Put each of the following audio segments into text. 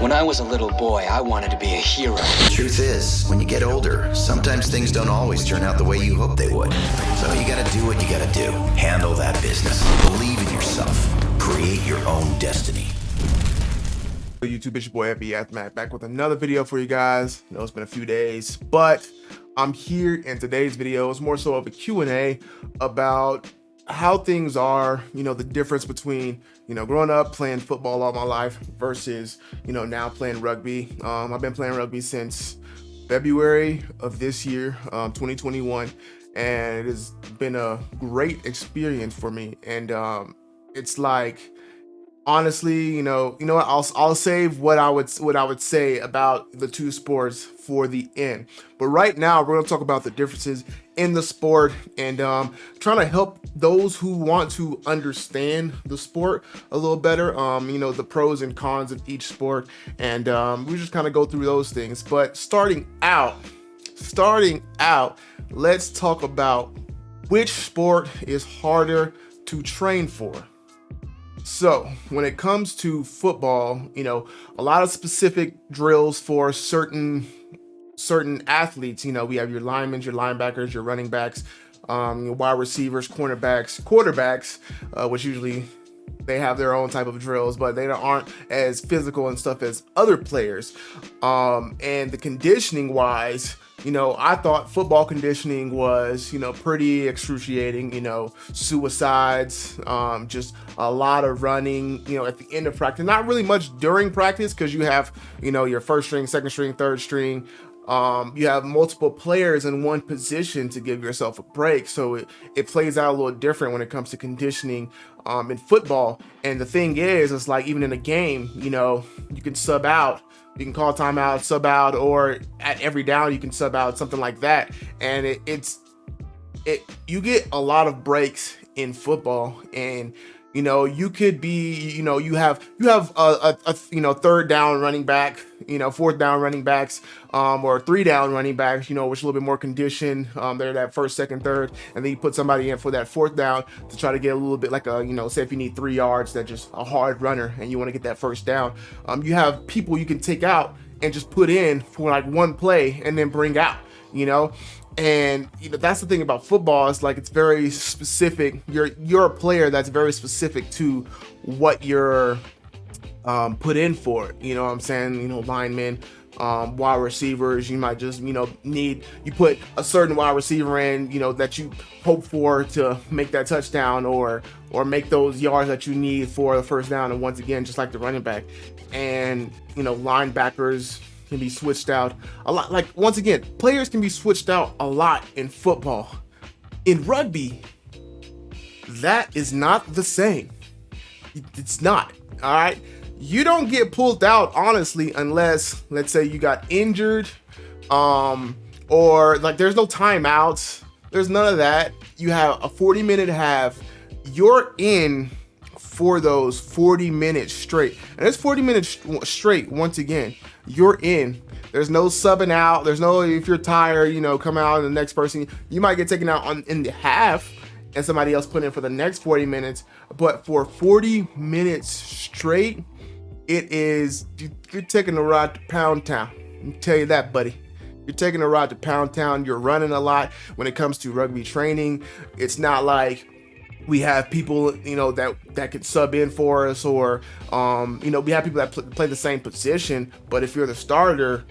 When I was a little boy, I wanted to be a hero. The truth is, when you get older, sometimes things don't always turn out the way you hope they would. So you gotta do what you gotta do. Handle that business. Believe in yourself. Create your own destiny. YouTube, it's your boy FB Aftermath back with another video for you guys. I know it's been a few days, but I'm here in today's video is more so of a Q&A about how things are, you know, the difference between, you know, growing up playing football all my life versus, you know, now playing rugby. Um, I've been playing rugby since February of this year, um, 2021, and it has been a great experience for me. And um, it's like, honestly, you know, you know what? I'll I'll save what I would what I would say about the two sports for the end. But right now, we're gonna talk about the differences in the sport and um, trying to help those who want to understand the sport a little better. Um, you know, the pros and cons of each sport, and um, we just kind of go through those things. But starting out, starting out, let's talk about which sport is harder to train for. So when it comes to football, you know, a lot of specific drills for certain certain athletes. You know, we have your linemen, your linebackers, your running backs, um, your wide receivers, cornerbacks, quarterbacks, uh, which usually they have their own type of drills, but they aren't as physical and stuff as other players. Um, and the conditioning wise, you know, I thought football conditioning was, you know, pretty excruciating, you know, suicides, um, just a lot of running, you know, at the end of practice, not really much during practice because you have, you know, your first string, second string, third string, um, you have multiple players in one position to give yourself a break. So it, it plays out a little different when it comes to conditioning um, in football. And the thing is, it's like even in a game, you know, you can sub out you can call timeout, sub out, or at every down you can sub out, something like that. And it, it's it you get a lot of breaks in football, and you know you could be you know you have you have a, a, a, you know third down running back you know fourth down running backs um or three down running backs you know which a little bit more conditioned um they're that first second third and then you put somebody in for that fourth down to try to get a little bit like a you know say if you need three yards that just a hard runner and you want to get that first down. Um you have people you can take out and just put in for like one play and then bring out you know? And you know that's the thing about football it's like it's very specific. You're you're a player that's very specific to what you're um, put in for it. you know what i'm saying you know linemen um, wide receivers you might just you know need you put a certain wide receiver in you know that you hope for to make that touchdown or or make those yards that you need for the first down and once again just like the running back and you know linebackers can be switched out a lot. Like, once again, players can be switched out a lot in football. In rugby, that is not the same. It's not, all right? You don't get pulled out, honestly, unless, let's say, you got injured, um, or like there's no timeouts. There's none of that. You have a 40 minute half. You're in for those 40 minutes straight. And it's 40 minutes straight, once again, you're in. There's no subbing out. There's no, if you're tired, you know, come out and the next person, you might get taken out on in the half and somebody else put in for the next 40 minutes. But for 40 minutes straight, it is, you're taking a ride to Pound Town. Tell you that, buddy. You're taking a ride to Pound Town. You're running a lot when it comes to rugby training. It's not like, we have people you know that that could sub in for us or um you know we have people that pl play the same position but if you're the starter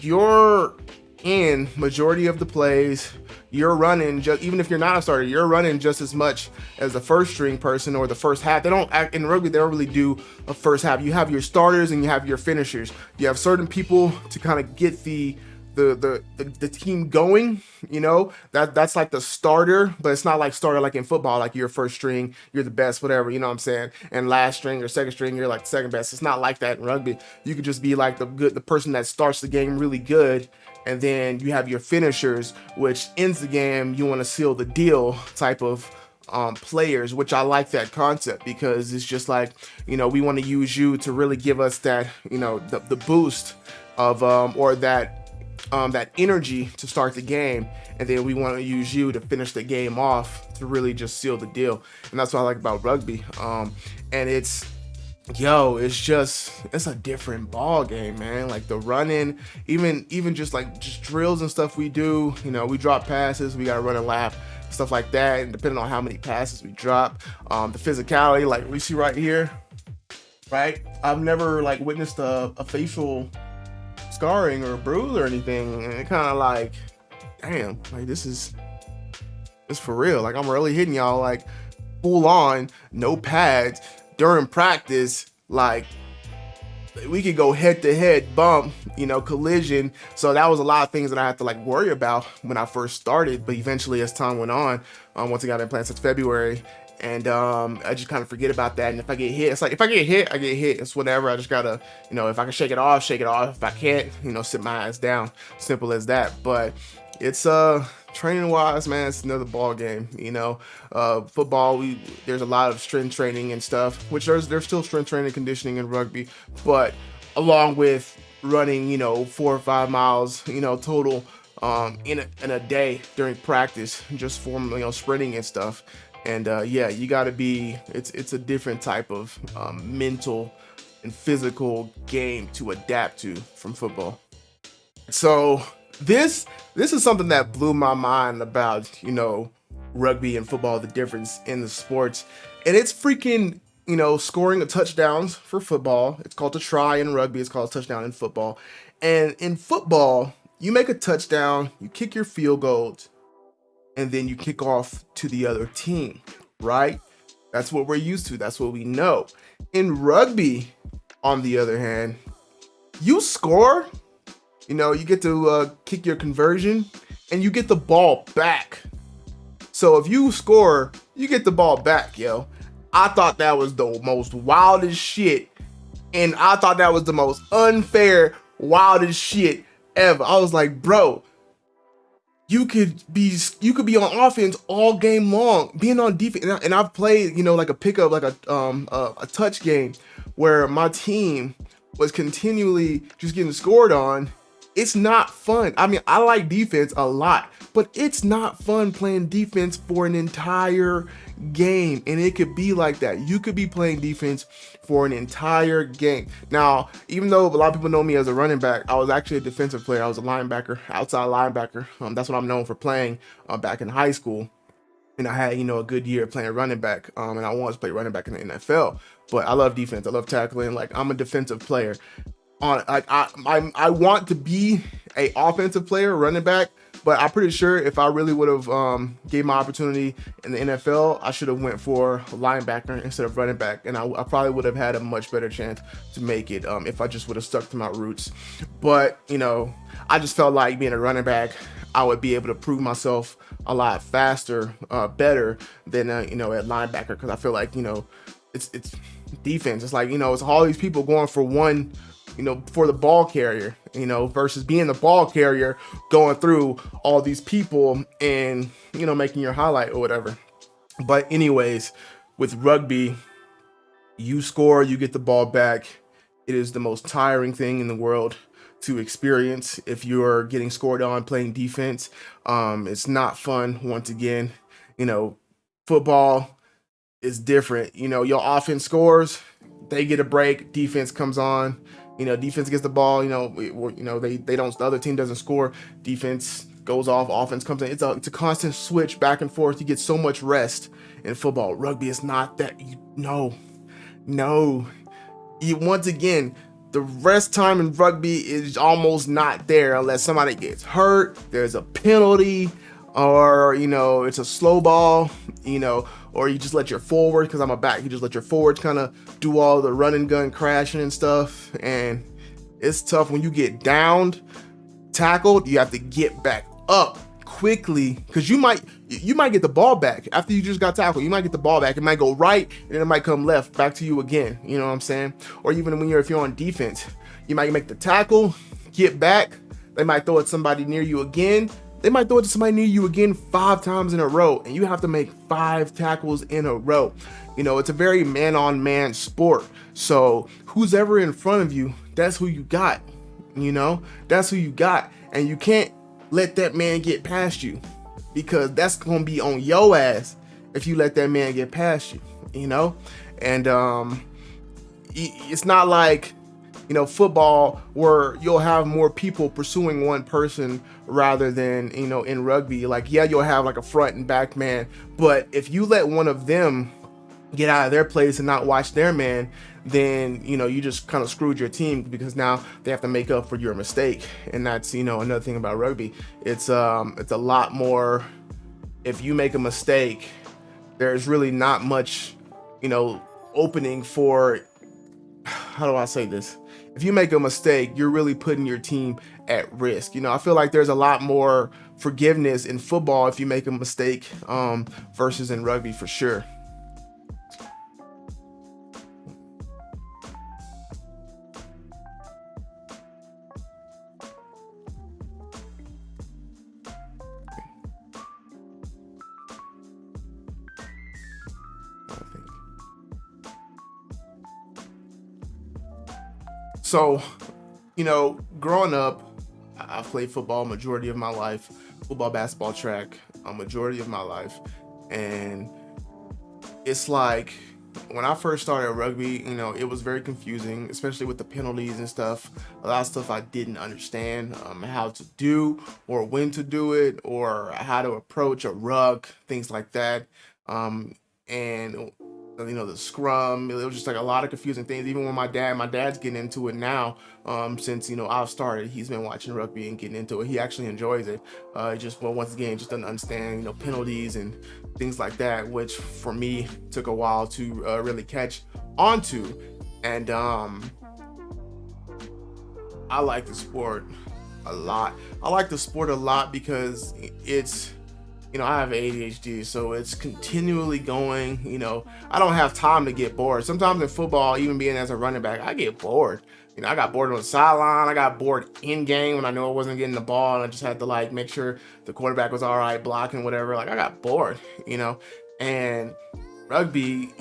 you're in majority of the plays you're running just even if you're not a starter you're running just as much as the first string person or the first half. They don't act in rugby they don't really do a first half. You have your starters and you have your finishers. You have certain people to kind of get the the, the the the team going you know? That that's like the starter but it's not like starter like in football like you're first string you're the best whatever you know what i'm saying? And last string or second string you're like second best. It's not like that in rugby. You could just be like the good the person that starts the game really good and then you have your finishers which ends the game you want to seal the deal type of um, players, which I like that concept because it's just like, you know, we want to use you to really give us that, you know, the, the boost of, um, or that um, that energy to start the game, and then we want to use you to finish the game off to really just seal the deal. And that's what I like about rugby. Um, and it's yo, it's just it's a different ball game, man. Like the running, even even just like just drills and stuff we do. You know, we drop passes, we gotta run a lap, stuff like that. And depending on how many passes we drop, um, the physicality, like we see right here, right? I've never like witnessed a, a facial scarring or a bruise or anything, and it kind of like, damn, like this is it's for real. Like I'm really hitting y'all like full on, no pads during practice, like we could go head to head bump, you know, collision. So that was a lot of things that I had to like worry about when I first started. But eventually, as time went on, um, once I got implants since February, and um, I just kind of forget about that. And if I get hit, it's like if I get hit, I get hit. It's whatever. I just gotta, you know, if I can shake it off, shake it off. If I can't, you know, sit my ass down. Simple as that. But it's uh training wise, man, it's another ball game. You know, uh, football, we there's a lot of strength training and stuff, which there's there's still strength training, conditioning in rugby, but along with running, you know, four or five miles, you know, total um, in a, in a day during practice, just for you know sprinting and stuff. And uh, yeah, you got to be. It's it's a different type of um, mental and physical game to adapt to from football. So this this is something that blew my mind about you know rugby and football the difference in the sports. And it's freaking you know scoring a touchdowns for football. It's called a try in rugby. It's called a touchdown in football. And in football you make a touchdown you kick your field goals and then you kick off to the other team right? That's what we're used to. That's what we know. In rugby on the other hand you score you know, you get to uh, kick your conversion and you get the ball back. So if you score, you get the ball back, yo. I thought that was the most wildest shit. And I thought that was the most unfair, wildest shit ever. I was like, bro, you could be you could be on offense all game long, being on defense. And, I've played, you know, like a pickup, like a um a, a touch game where my team was continually just getting scored on it's not fun. I mean, I like defense a lot, but it's not fun playing defense for an entire game. And it could be like that. You could be playing defense for an entire game. Now, even though a lot of people know me as a running back, I was actually a defensive player. I was a linebacker, outside linebacker. Um, that's what I'm known for playing uh, back in high school and I had, you know, a good year playing running back. Um, and I wanted to play running back in the NFL. But I love defense. I love tackling. Like I'm a defensive player on like I, I I want to be a offensive player, running back, but I'm pretty sure if I really would have um, gave my opportunity in the NFL, I should have went for linebacker instead of running back, and I, I, probably would have had a much better chance to make it um, if I just would have stuck to my roots. But you know, I just felt like being a running back, I would be able to prove myself a lot faster, uh, better than uh, you know at linebacker because I feel like you know it's it's defense. It's like you know it's all these people going for one you know, for the ball carrier, you know, versus being the ball carrier going through all these people and, you know, making your highlight or whatever. But anyways, with rugby, you score, you get the ball back. It is the most tiring thing in the world to experience if you're getting scored on playing defense. Um, it's not fun once again. You know, football is different. You know, your offense scores, they get a break, defense comes on you know, defense gets the ball. You know, we, you know they they don't. The other team doesn't score. Defense goes off. Offense comes in. It's a it's a constant switch back and forth. You get so much rest in football. Rugby is not that. You, no, no. You once again, the rest time in rugby is almost not there unless somebody gets hurt. There's a penalty, or you know, it's a slow ball. You know, or you just let your forward, because I'm a back, you just let your forwards kind of do all the running gun crashing and stuff. And it's tough when you get downed, tackled, you have to get back up quickly because you might you might get the ball back. After you just got tackled you might get the ball back. It might go right and then it might come left back to you again you know what i'm saying? Or even when you're if you're on defense you might make the tackle get back they might throw it somebody near you again they might throw it to somebody near you again five times in a row, and you have to make five tackles in a row. You know, it's a very man on man sport. So, who's ever in front of you, that's who you got. You know, that's who you got. And you can't let that man get past you because that's going to be on your ass if you let that man get past you, you know? And, um, it's not like you know football where you'll have more people pursuing one person rather than you know in rugby. Like yeah you'll have like a front and back man but if you let one of them get out of their place and not watch their man then you know you just kind of screwed your team because now they have to make up for your mistake. And that's you know another thing about rugby. It's um it's a lot more if you make a mistake there's really not much you know opening for how do I say this if you make a mistake, you're really putting your team at risk. You know, I feel like there's a lot more forgiveness in football if you make a mistake um, versus in rugby for sure. So, you know, growing up, I played football majority of my life, football, basketball, track, a majority of my life. And it's like when I first started rugby, you know, it was very confusing, especially with the penalties and stuff. A lot of stuff I didn't understand um, how to do or when to do it or how to approach a ruck, things like that. Um, and you know the scrum. It was just like a lot of confusing things. Even when my dad my dad's getting into it now um, since you know i've started he's been watching rugby and getting into it. He actually enjoys it. Uh just well once again just doesn't understand you know penalties and things like that which for me took a while to uh, really catch onto. And um i like the sport a lot. I like the sport a lot because it's you know, I have ADHD, so it's continually going, you know, I don't have time to get bored. Sometimes in football, even being as a running back, I get bored. You know, I got bored on the sideline. I got bored in game when I knew I wasn't getting the ball and I just had to like make sure the quarterback was all right, blocking, whatever. Like I got bored, you know, and rugby,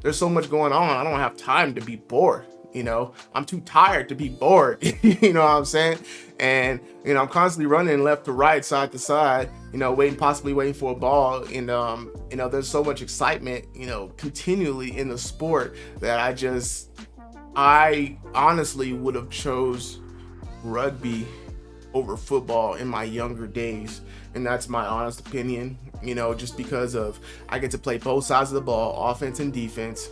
there's so much going on. I don't have time to be bored you know i'm too tired to be bored you know what i'm saying and you know i'm constantly running left to right side to side you know waiting possibly waiting for a ball and um you know there's so much excitement you know continually in the sport that i just i honestly would have chose rugby over football in my younger days and that's my honest opinion you know just because of i get to play both sides of the ball offense and defense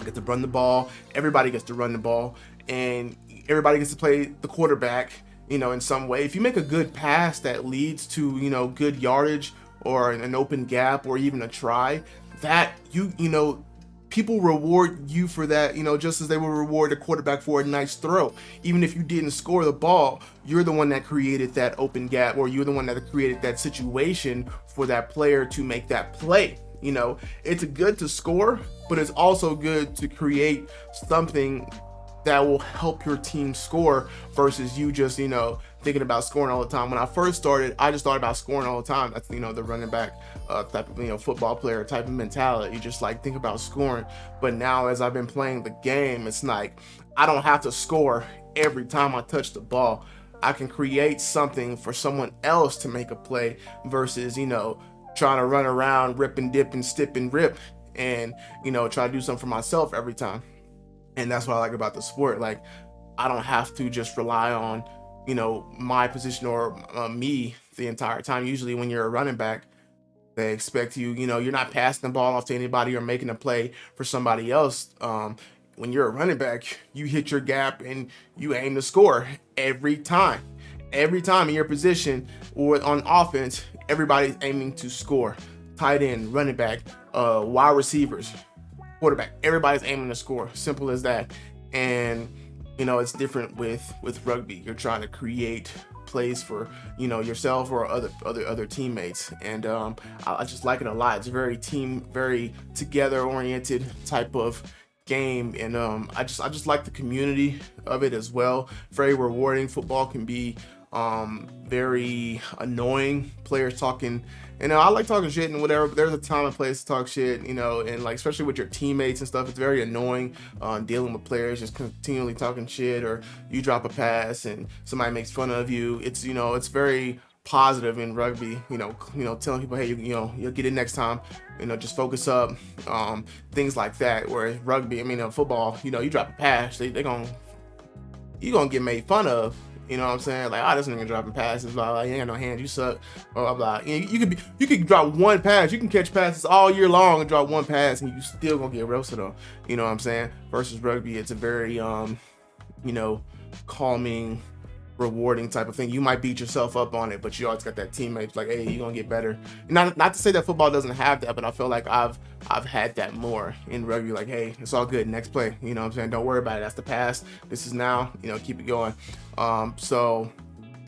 I get to run the ball. Everybody gets to run the ball, and everybody gets to play the quarterback. You know, in some way, if you make a good pass that leads to you know good yardage or an open gap or even a try, that you you know people reward you for that, you know, just as they will reward a quarterback for a nice throw. Even if you didn't score the ball, you're the one that created that open gap or you're the one that created that situation for that player to make that play. You know, it's good to score, but it's also good to create something that will help your team score versus you just, you know, thinking about scoring all the time. When I first started, I just thought about scoring all the time. That's, you know, the running back uh, type of, you know, football player type of mentality. You just like think about scoring. But now as I've been playing the game, it's like, I don't have to score every time I touch the ball. I can create something for someone else to make a play versus, you know, trying to run around, rip and dip and stip and rip and, you know, try to do something for myself every time. And that's what I like about the sport. Like, I don't have to just rely on, you know, my position or uh, me the entire time. Usually when you're a running back, they expect you, you know, you're not passing the ball off to anybody or making a play for somebody else. Um, when you're a running back, you hit your gap and you aim to score every time. Every time in your position or on offense, everybody's aiming to score. Tight end, running back, uh, wide receivers, quarterback. Everybody's aiming to score. Simple as that. And you know, it's different with with rugby. You're trying to create plays for you know yourself or other other other teammates and um, I, I, just like it a lot it's very team very together oriented type of game and um, I just I just like the community of it as well very rewarding football can be um, very annoying players talking you know, I like talking shit and whatever, but there's a time and place to talk shit, you know, and like, especially with your teammates and stuff, it's very annoying uh, dealing with players just continually talking shit or you drop a pass and somebody makes fun of you. It's, you know, it's very positive in rugby. You know, you know, telling people, hey, you, you know, you'll get it next time. You know, just focus up. Um, things like that. Where rugby, I mean, uh, football, you know, you drop a pass, they they gonna you gonna get made fun of. You know what I'm saying? Like, oh, this nigga dropping passes, blah, blah, you ain't got no hands, you suck, blah, blah, blah. You, you could be, you could drop one pass, you can catch passes all year long and drop one pass and you still gonna get roasted on. You know what I'm saying? Versus rugby, it's a very, um, you know, calming, rewarding type of thing. You might beat yourself up on it, but you always got that teammate like, hey, you're gonna get better. Not not to say that football doesn't have that, but I feel like I've I've had that more in rugby. Like, hey, it's all good. Next play. You know what I'm saying? Don't worry about it. That's the past. This is now. You know, keep it going. Um, so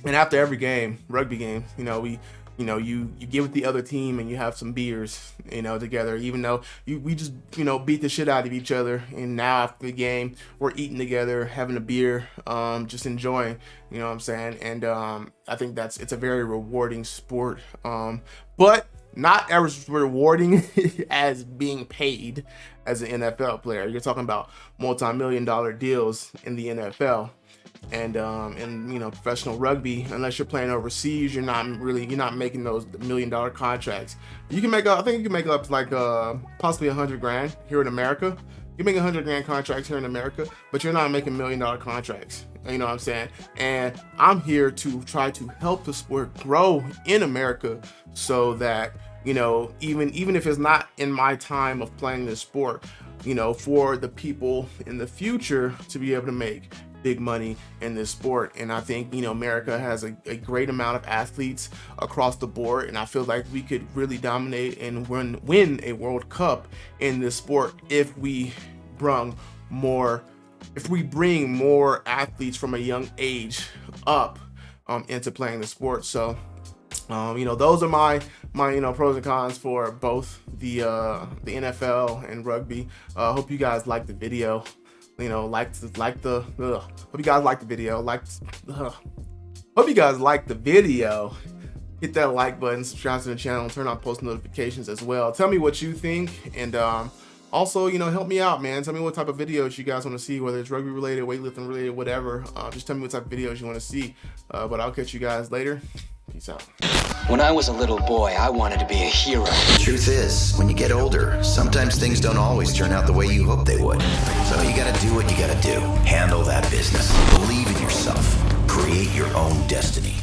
and after every game, rugby game, you know, we you know you you get with the other team and you have some beers you know together even though you we just you know beat the shit out of each other. And now after the game we're eating together having a beer um just enjoying you know what i'm saying? And um i think that's it's a very rewarding sport. Um but not as rewarding as being paid as an NFL player. You're talking about multi-million dollar deals in the NFL and um and you know professional rugby unless you're playing overseas you're not really you're not making those million dollar contracts. You can make up i think you can make up like uh possibly a hundred grand here in america. You make a hundred grand contracts here in america but you're not making million dollar contracts. You know what i'm saying? And i'm here to try to help the sport grow in america so that you know even even if it's not in my time of playing this sport you know for the people in the future to be able to make big money in this sport. And I think, you know, America has a, a, great amount of athletes across the board. And I feel like we could really dominate and win, win a World Cup in this sport if we brung more, if we bring more athletes from a young age up um, into playing the sport. So, um, you know, those are my my you know pros and cons for both the uh, the NFL and rugby. I uh, hope you guys like the video you know, like like the ugh. hope you guys like the video. Like hope you guys like the video. Hit that like button, subscribe to the channel, turn on post notifications as well. Tell me what you think and um also, you know, help me out, man. Tell me what type of videos you guys want to see, whether it's rugby related, weightlifting related, whatever. Uh, just tell me what type of videos you want to see. Uh, but I'll catch you guys later. Peace out. When I was a little boy, I wanted to be a hero. The truth is, when you get older, sometimes things don't always turn out the way you hope they would. So you gotta do what you gotta do. Handle that business. Believe in yourself. Create your own destiny.